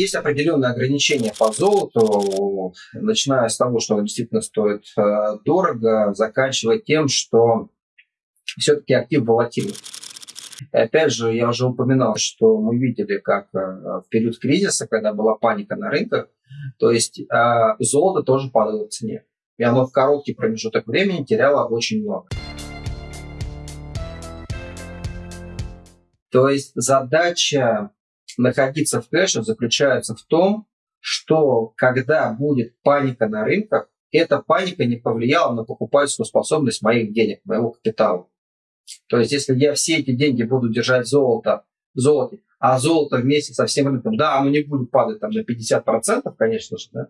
есть определенные ограничения по золоту, начиная с того, что оно действительно стоит э, дорого, заканчивая тем, что все-таки актив волатильный. И опять же, я уже упоминал, что мы видели, как э, в период кризиса, когда была паника на рынках, то есть золото тоже падало в цене. И оно в короткий промежуток времени теряло очень много. То есть задача находиться в кэше заключается в том, что когда будет паника на рынках, эта паника не повлияла на покупательскую способность моих денег, моего капитала. То есть если я все эти деньги буду держать золото, золоте, а золото вместе со всем рынком, да, оно не будет падать там на 50%, конечно же, да,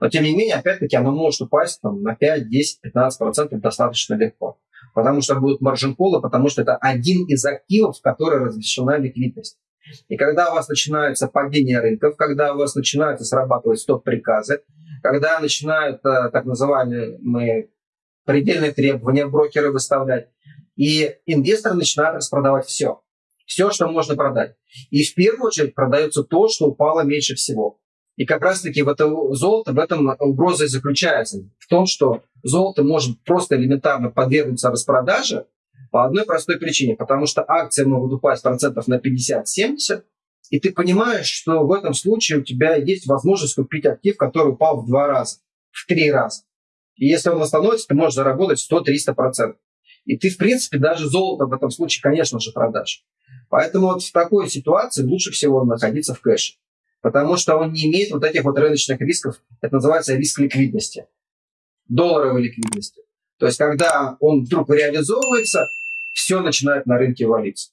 но тем не менее, опять-таки, оно может упасть там, на 5, 10, 15% достаточно легко. Потому что будут маржин-колы, потому что это один из активов, в который разрешена ликвидность. И когда у вас начинается падение рынков, когда у вас начинают срабатывать стоп-приказы, когда начинают э, так называемые предельные требования брокеры выставлять, и инвесторы начинают распродавать все. Все, что можно продать. И в первую очередь продается то, что упало меньше всего. И как раз-таки в это золото, в этом угроза и заключается. В том, что золото может просто элементарно подвергнуться распродаже по одной простой причине. Потому что акции могут упасть процентов на 50-70, и ты понимаешь, что в этом случае у тебя есть возможность купить актив, который упал в два раза, в три раза. И если он восстановится, ты можешь заработать 100-300%. И ты, в принципе, даже золото в этом случае, конечно же, продашь. Поэтому вот в такой ситуации лучше всего находиться в кэше потому что он не имеет вот этих вот рыночных рисков. Это называется риск ликвидности, долларовой ликвидности. То есть, когда он вдруг реализовывается, все начинает на рынке валиться.